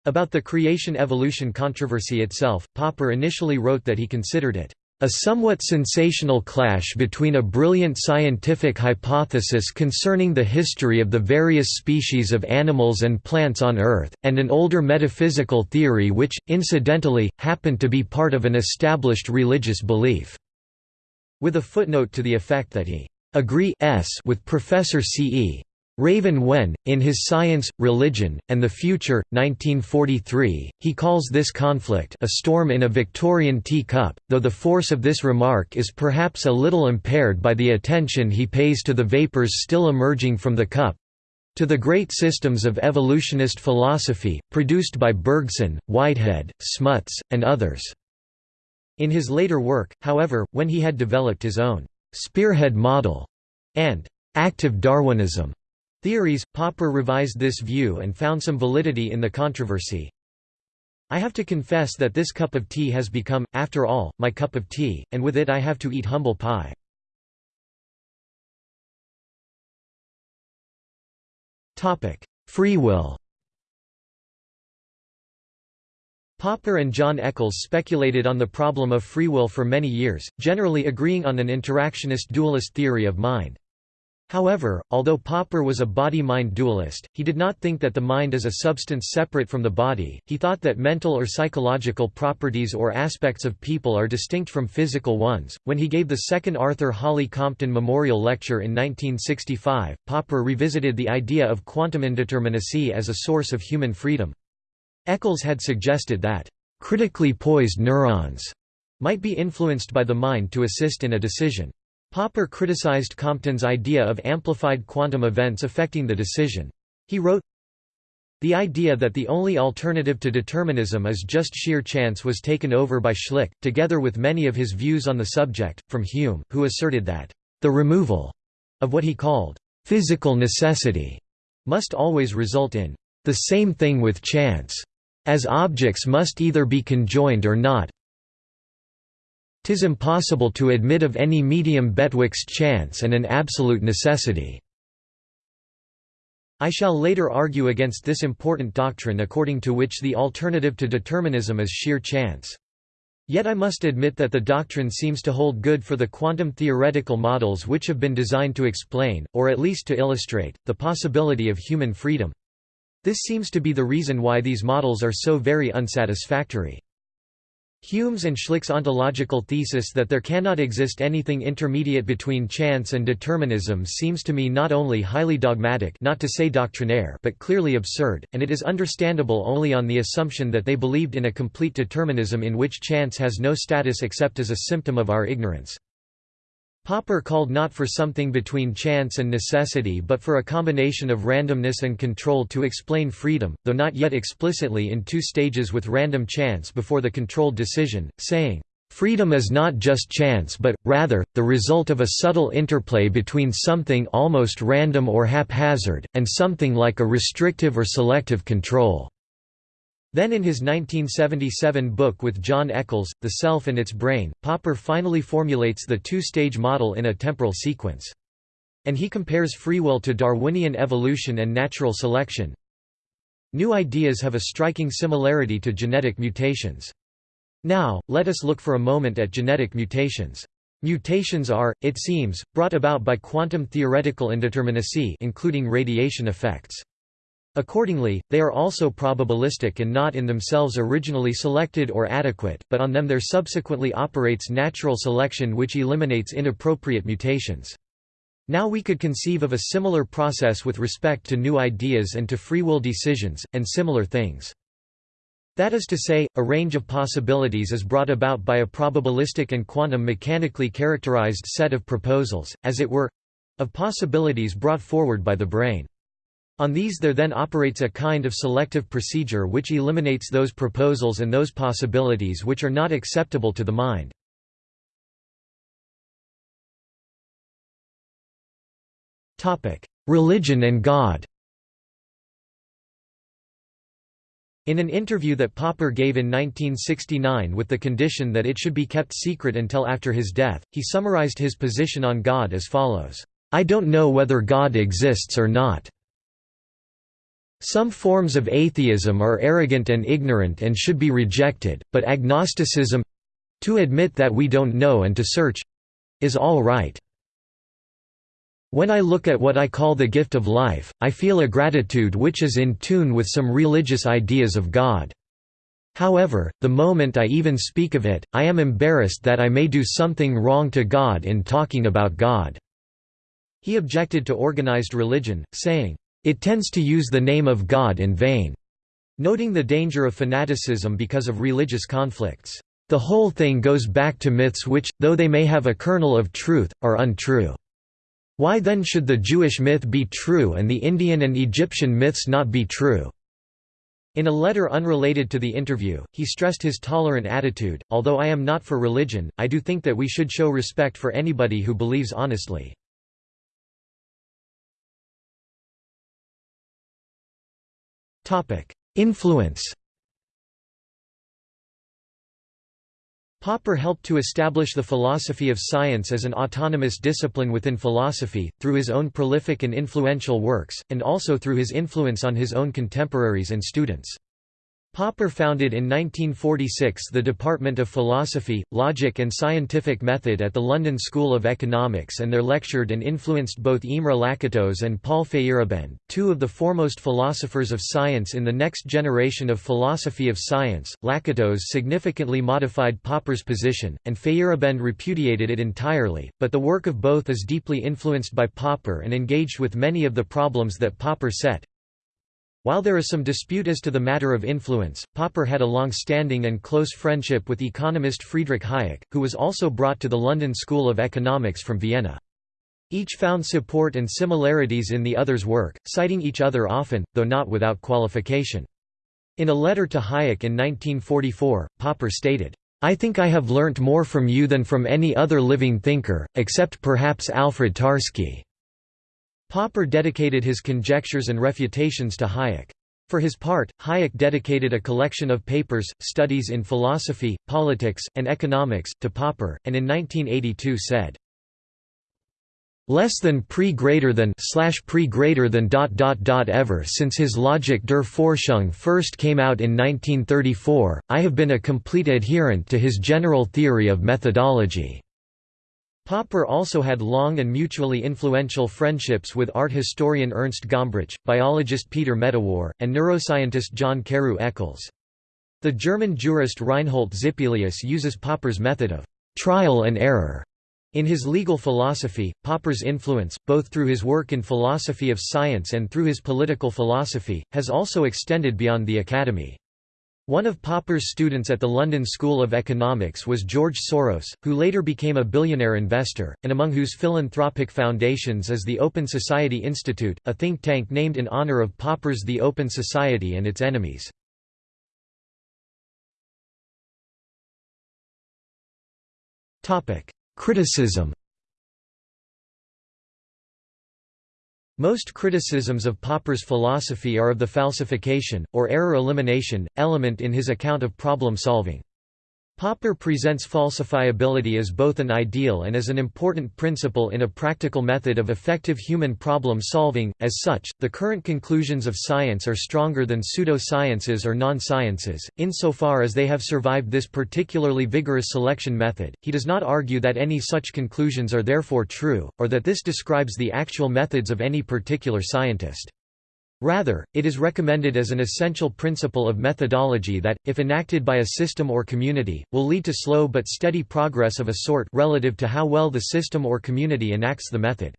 About the creation-evolution controversy itself, Popper initially wrote that he considered it a somewhat sensational clash between a brilliant scientific hypothesis concerning the history of the various species of animals and plants on Earth, and an older metaphysical theory which, incidentally, happened to be part of an established religious belief", with a footnote to the effect that he agree with Professor C. E. Raven when, in his Science, Religion, and the Future, 1943, he calls this conflict a storm in a Victorian teacup, though the force of this remark is perhaps a little impaired by the attention he pays to the vapours still emerging from the cup—to the great systems of evolutionist philosophy, produced by Bergson, Whitehead, Smuts, and others. In his later work, however, when he had developed his own «spearhead model» and «active Darwinism», Theories, Popper revised this view and found some validity in the controversy. I have to confess that this cup of tea has become, after all, my cup of tea, and with it I have to eat humble pie. Free will Popper and John Eccles speculated on the problem of free will for many years, generally agreeing on an interactionist dualist theory of mind. However, although Popper was a body-mind dualist, he did not think that the mind is a substance separate from the body, he thought that mental or psychological properties or aspects of people are distinct from physical ones. When he gave the second Arthur Holly Compton Memorial Lecture in 1965, Popper revisited the idea of quantum indeterminacy as a source of human freedom. Eccles had suggested that, "...critically poised neurons," might be influenced by the mind to assist in a decision. Popper criticized Compton's idea of amplified quantum events affecting the decision. He wrote, the idea that the only alternative to determinism is just sheer chance was taken over by Schlick, together with many of his views on the subject, from Hume, who asserted that, "...the removal," of what he called, "...physical necessity," must always result in, "...the same thing with chance." as objects must either be conjoined or not. Tis impossible to admit of any medium betwixt chance and an absolute necessity. I shall later argue against this important doctrine according to which the alternative to determinism is sheer chance. Yet I must admit that the doctrine seems to hold good for the quantum theoretical models which have been designed to explain, or at least to illustrate, the possibility of human freedom. This seems to be the reason why these models are so very unsatisfactory. Hume's and Schlick's ontological thesis that there cannot exist anything intermediate between chance and determinism seems to me not only highly dogmatic not to say doctrinaire but clearly absurd, and it is understandable only on the assumption that they believed in a complete determinism in which chance has no status except as a symptom of our ignorance. Popper called not for something between chance and necessity but for a combination of randomness and control to explain freedom, though not yet explicitly in two stages with random chance before the controlled decision, saying, "...freedom is not just chance but, rather, the result of a subtle interplay between something almost random or haphazard, and something like a restrictive or selective control." Then in his 1977 book with John Eccles, The Self and Its Brain, Popper finally formulates the two-stage model in a temporal sequence. And he compares free will to Darwinian evolution and natural selection. New ideas have a striking similarity to genetic mutations. Now, let us look for a moment at genetic mutations. Mutations are, it seems, brought about by quantum theoretical indeterminacy including radiation effects. Accordingly, they are also probabilistic and not in themselves originally selected or adequate, but on them there subsequently operates natural selection which eliminates inappropriate mutations. Now we could conceive of a similar process with respect to new ideas and to free will decisions, and similar things. That is to say, a range of possibilities is brought about by a probabilistic and quantum mechanically characterized set of proposals, as it were—of possibilities brought forward by the brain. On these there then operates a kind of selective procedure which eliminates those proposals and those possibilities which are not acceptable to the mind. Religion and God In an interview that Popper gave in 1969 with the condition that it should be kept secret until after his death, he summarized his position on God as follows, "...I don't know whether God exists or not. Some forms of atheism are arrogant and ignorant and should be rejected, but agnosticism—to admit that we don't know and to search—is all right. When I look at what I call the gift of life, I feel a gratitude which is in tune with some religious ideas of God. However, the moment I even speak of it, I am embarrassed that I may do something wrong to God in talking about God." He objected to organized religion, saying, it tends to use the name of God in vain, noting the danger of fanaticism because of religious conflicts. The whole thing goes back to myths which, though they may have a kernel of truth, are untrue. Why then should the Jewish myth be true and the Indian and Egyptian myths not be true? In a letter unrelated to the interview, he stressed his tolerant attitude, although I am not for religion, I do think that we should show respect for anybody who believes honestly. Influence Popper helped to establish the philosophy of science as an autonomous discipline within philosophy, through his own prolific and influential works, and also through his influence on his own contemporaries and students. Popper founded in 1946 the Department of Philosophy, Logic and Scientific Method at the London School of Economics and there lectured and influenced both Imre Lakatos and Paul Feyerabend, two of the foremost philosophers of science in the next generation of philosophy of science. Lakatos significantly modified Popper's position, and Feyerabend repudiated it entirely, but the work of both is deeply influenced by Popper and engaged with many of the problems that Popper set, while there is some dispute as to the matter of influence, Popper had a long-standing and close friendship with economist Friedrich Hayek, who was also brought to the London School of Economics from Vienna. Each found support and similarities in the other's work, citing each other often, though not without qualification. In a letter to Hayek in 1944, Popper stated, I think I have learnt more from you than from any other living thinker, except perhaps Alfred Tarski. Popper dedicated his conjectures and refutations to Hayek. For his part, Hayek dedicated a collection of papers, studies in philosophy, politics, and economics, to Popper, and in 1982 said, less than pre greater than slash pre greater than dot dot dot ever since his Logik der Forschung first came out in 1934, I have been a complete adherent to his general theory of methodology. Popper also had long and mutually influential friendships with art historian Ernst Gombrich, biologist Peter Medawar, and neuroscientist John Carew Eccles. The German jurist Reinhold Zippelius uses Popper's method of «trial and error» in his legal philosophy. Popper's influence, both through his work in philosophy of science and through his political philosophy, has also extended beyond the academy. One of Popper's students at the London School of Economics was George Soros, who later became a billionaire investor, and among whose philanthropic foundations is the Open Society Institute, a think tank named in honor of Popper's The Open Society and its enemies. Criticism Most criticisms of Popper's philosophy are of the falsification, or error elimination, element in his account of problem solving. Popper presents falsifiability as both an ideal and as an important principle in a practical method of effective human problem solving. As such, the current conclusions of science are stronger than pseudo-sciences or non-sciences, insofar as they have survived this particularly vigorous selection method. He does not argue that any such conclusions are therefore true, or that this describes the actual methods of any particular scientist. Rather, it is recommended as an essential principle of methodology that, if enacted by a system or community, will lead to slow but steady progress of a sort relative to how well the system or community enacts the method.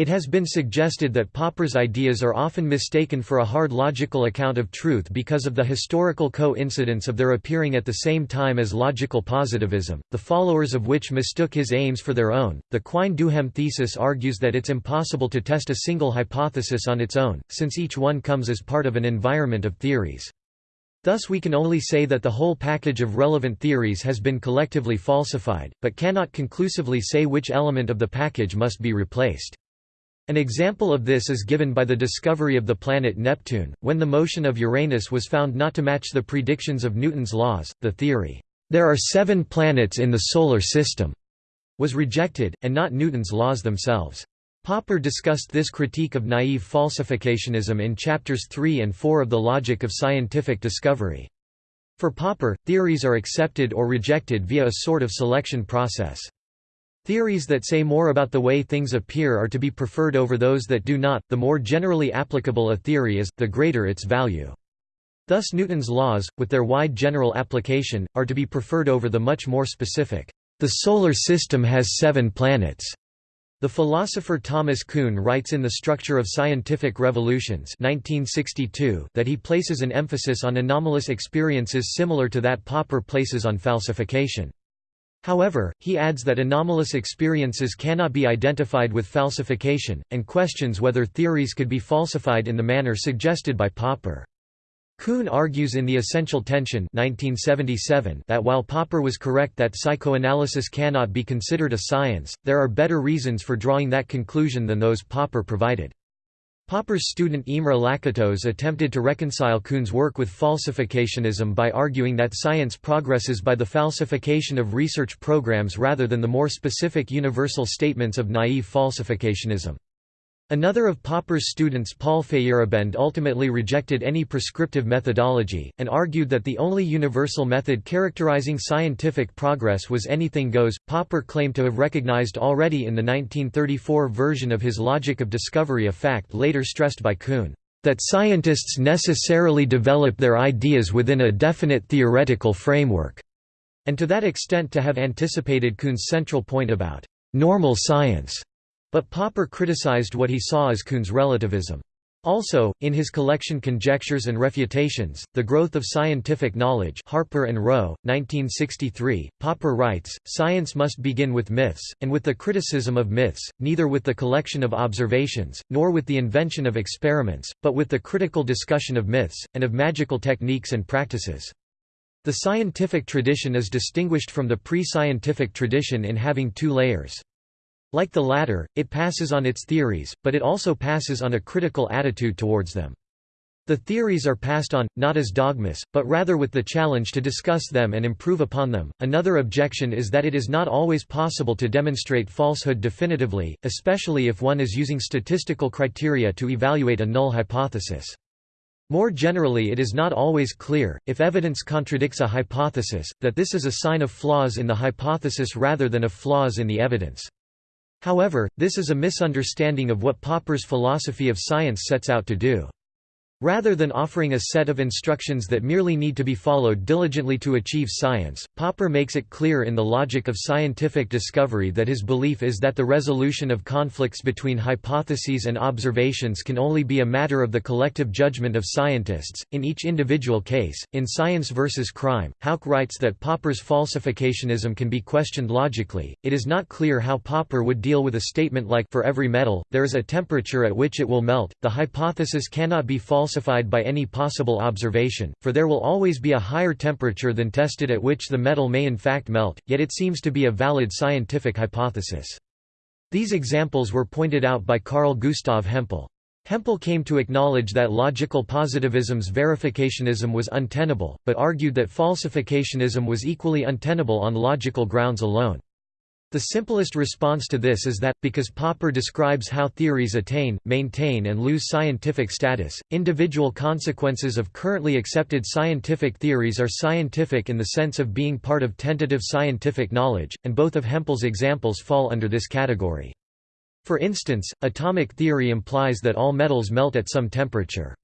It has been suggested that Popper's ideas are often mistaken for a hard logical account of truth because of the historical coincidence of their appearing at the same time as logical positivism, the followers of which mistook his aims for their own. The Quine-Duhem thesis argues that it's impossible to test a single hypothesis on its own, since each one comes as part of an environment of theories. Thus we can only say that the whole package of relevant theories has been collectively falsified, but cannot conclusively say which element of the package must be replaced. An example of this is given by the discovery of the planet Neptune, when the motion of Uranus was found not to match the predictions of Newton's laws. The theory, there are seven planets in the Solar System, was rejected, and not Newton's laws themselves. Popper discussed this critique of naive falsificationism in chapters 3 and 4 of The Logic of Scientific Discovery. For Popper, theories are accepted or rejected via a sort of selection process. Theories that say more about the way things appear are to be preferred over those that do not. The more generally applicable a theory is, the greater its value. Thus Newton's laws, with their wide general application, are to be preferred over the much more specific, the Solar System has seven planets. The philosopher Thomas Kuhn writes in The Structure of Scientific Revolutions 1962 that he places an emphasis on anomalous experiences similar to that Popper places on falsification. However, he adds that anomalous experiences cannot be identified with falsification, and questions whether theories could be falsified in the manner suggested by Popper. Kuhn argues in The Essential Tension 1977 that while Popper was correct that psychoanalysis cannot be considered a science, there are better reasons for drawing that conclusion than those Popper provided. Popper's student Imre Lakatos attempted to reconcile Kuhn's work with falsificationism by arguing that science progresses by the falsification of research programs rather than the more specific universal statements of naive falsificationism. Another of Popper's students Paul Feyerabend ultimately rejected any prescriptive methodology, and argued that the only universal method characterizing scientific progress was anything goes. Popper claimed to have recognized already in the 1934 version of his Logic of Discovery a fact later stressed by Kuhn, that scientists necessarily develop their ideas within a definite theoretical framework, and to that extent to have anticipated Kuhn's central point about normal science. But Popper criticized what he saw as Kuhn's relativism. Also, in his collection Conjectures and Refutations, The Growth of Scientific Knowledge Harper and Row, 1963, Popper writes, Science must begin with myths, and with the criticism of myths, neither with the collection of observations, nor with the invention of experiments, but with the critical discussion of myths, and of magical techniques and practices. The scientific tradition is distinguished from the pre-scientific tradition in having two layers. Like the latter, it passes on its theories, but it also passes on a critical attitude towards them. The theories are passed on, not as dogmas, but rather with the challenge to discuss them and improve upon them. Another objection is that it is not always possible to demonstrate falsehood definitively, especially if one is using statistical criteria to evaluate a null hypothesis. More generally it is not always clear, if evidence contradicts a hypothesis, that this is a sign of flaws in the hypothesis rather than of flaws in the evidence. However, this is a misunderstanding of what Popper's philosophy of science sets out to do. Rather than offering a set of instructions that merely need to be followed diligently to achieve science, Popper makes it clear in the logic of scientific discovery that his belief is that the resolution of conflicts between hypotheses and observations can only be a matter of the collective judgment of scientists, in each individual case. In Science versus Crime, Houck writes that Popper's falsificationism can be questioned logically. It is not clear how Popper would deal with a statement like For every metal, there is a temperature at which it will melt. The hypothesis cannot be false falsified by any possible observation, for there will always be a higher temperature than tested at which the metal may in fact melt, yet it seems to be a valid scientific hypothesis. These examples were pointed out by Carl Gustav Hempel. Hempel came to acknowledge that logical positivism's verificationism was untenable, but argued that falsificationism was equally untenable on logical grounds alone. The simplest response to this is that, because Popper describes how theories attain, maintain and lose scientific status, individual consequences of currently accepted scientific theories are scientific in the sense of being part of tentative scientific knowledge, and both of Hempel's examples fall under this category. For instance, atomic theory implies that all metals melt at some temperature.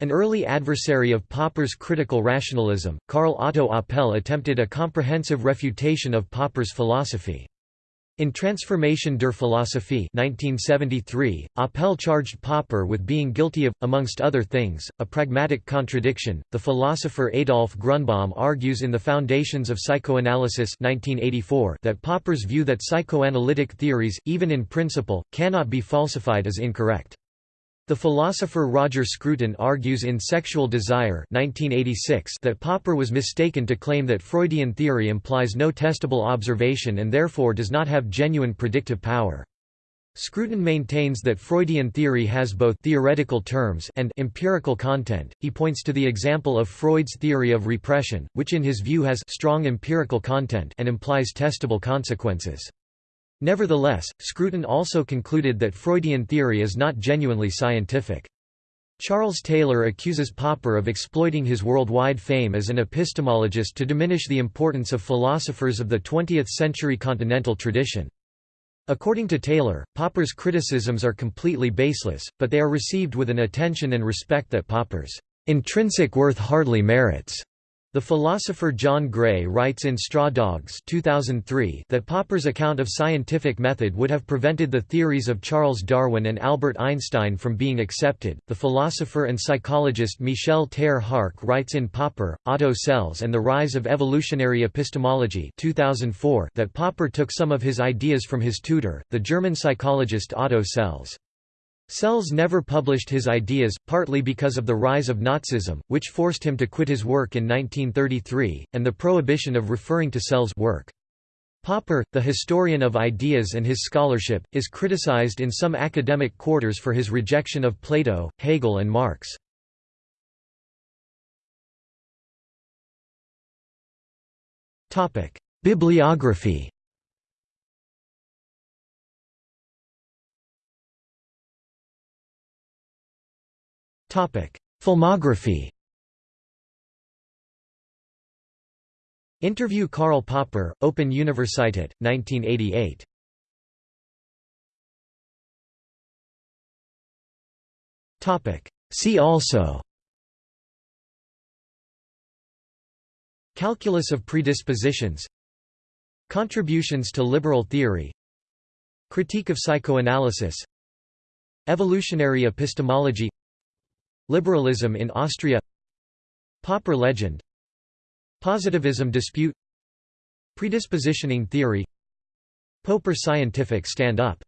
An early adversary of Popper's critical rationalism, Karl Otto Apel attempted a comprehensive refutation of Popper's philosophy. In Transformation der Philosophie 1973, Apel charged Popper with being guilty of, amongst other things, a pragmatic contradiction. The philosopher Adolf Grunbaum argues in The Foundations of Psychoanalysis 1984 that Popper's view that psychoanalytic theories, even in principle, cannot be falsified is incorrect. The philosopher Roger Scruton argues in Sexual Desire 1986 that Popper was mistaken to claim that Freudian theory implies no testable observation and therefore does not have genuine predictive power. Scruton maintains that Freudian theory has both theoretical terms and empirical content. He points to the example of Freud's theory of repression, which in his view has strong empirical content and implies testable consequences. Nevertheless, Scruton also concluded that Freudian theory is not genuinely scientific. Charles Taylor accuses Popper of exploiting his worldwide fame as an epistemologist to diminish the importance of philosophers of the 20th-century continental tradition. According to Taylor, Popper's criticisms are completely baseless, but they are received with an attention and respect that Popper's intrinsic worth hardly merits. The philosopher John Gray writes in Straw Dogs 2003 that Popper's account of scientific method would have prevented the theories of Charles Darwin and Albert Einstein from being accepted. The philosopher and psychologist Michel Ter Hark writes in Popper, Otto Selz and the Rise of Evolutionary Epistemology 2004 that Popper took some of his ideas from his tutor, the German psychologist Otto Selz. Selz never published his ideas, partly because of the rise of Nazism, which forced him to quit his work in 1933, and the prohibition of referring to Selz' work. Popper, the historian of ideas and his scholarship, is criticized in some academic quarters for his rejection of Plato, Hegel and Marx. Bibliography Filmography Interview Karl Popper, Open Universität, 1988. Topic. See also Calculus of predispositions Contributions to liberal theory Critique of psychoanalysis Evolutionary epistemology Liberalism in Austria Popper legend Positivism dispute Predispositioning theory Popper scientific stand-up